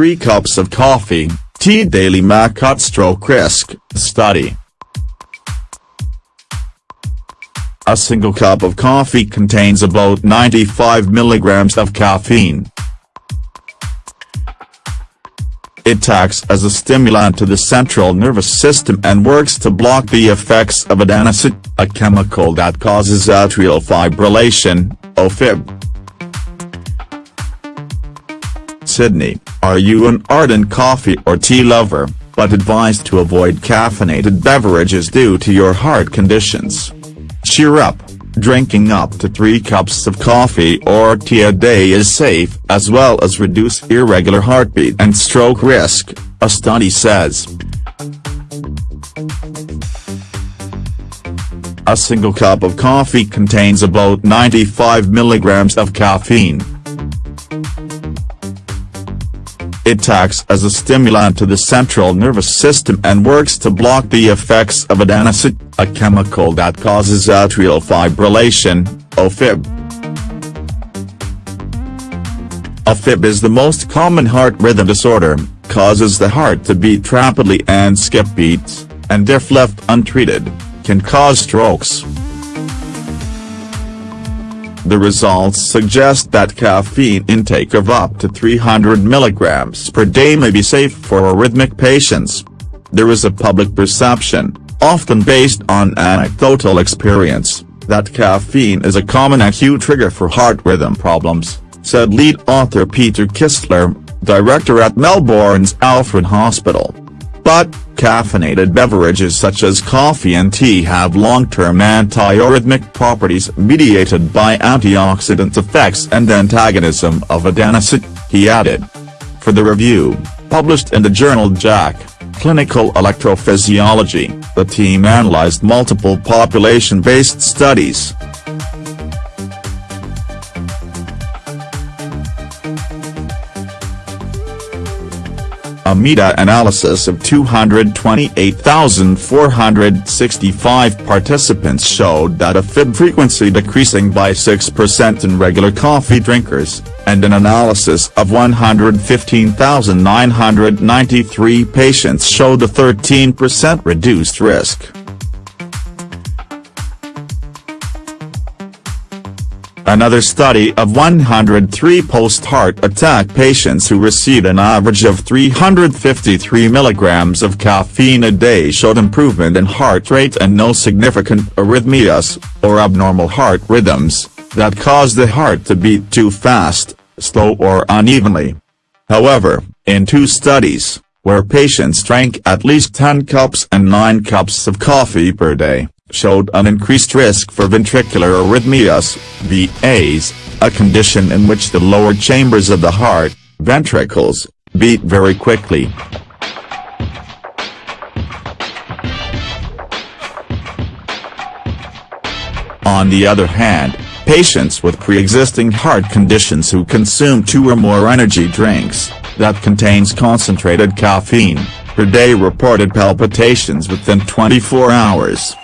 3 cups of coffee, tea daily may cut stroke risk, study. A single cup of coffee contains about 95 milligrams of caffeine. It acts as a stimulant to the central nervous system and works to block the effects of adenosine, a chemical that causes atrial fibrillation, AFib. Sydney, are you an ardent coffee or tea lover, but advised to avoid caffeinated beverages due to your heart conditions? Cheer up, drinking up to 3 cups of coffee or tea a day is safe as well as reduce irregular heartbeat and stroke risk, a study says. A single cup of coffee contains about 95 milligrams of caffeine. It acts as a stimulant to the central nervous system and works to block the effects of adenosine, a chemical that causes atrial fibrillation, AFib. AFib is the most common heart rhythm disorder, causes the heart to beat rapidly and skip beats, and if left untreated, can cause strokes. The results suggest that caffeine intake of up to 300 mg per day may be safe for arrhythmic patients. There is a public perception, often based on anecdotal experience, that caffeine is a common acute trigger for heart rhythm problems, said lead author Peter Kistler, director at Melbourne's Alfred Hospital. But, caffeinated beverages such as coffee and tea have long-term anti-arrhythmic properties mediated by antioxidant effects and antagonism of adenosine, he added. For the review, published in the journal JACC, Clinical Electrophysiology, the team analyzed multiple population-based studies. A meta-analysis of 228,465 participants showed that AFib frequency decreasing by 6% in regular coffee drinkers, and an analysis of 115,993 patients showed a 13% reduced risk. Another study of 103 post-heart attack patients who received an average of 353 mg of caffeine a day showed improvement in heart rate and no significant arrhythmias, or abnormal heart rhythms, that cause the heart to beat too fast, slow or unevenly. However, in two studies, where patients drank at least 10 cups and 9 cups of coffee per day, showed an increased risk for ventricular arrhythmias, VAs, a condition in which the lower chambers of the heart, ventricles, beat very quickly. On the other hand, patients with pre-existing heart conditions who consume two or more energy drinks, that contains concentrated caffeine, per day reported palpitations within 24 hours.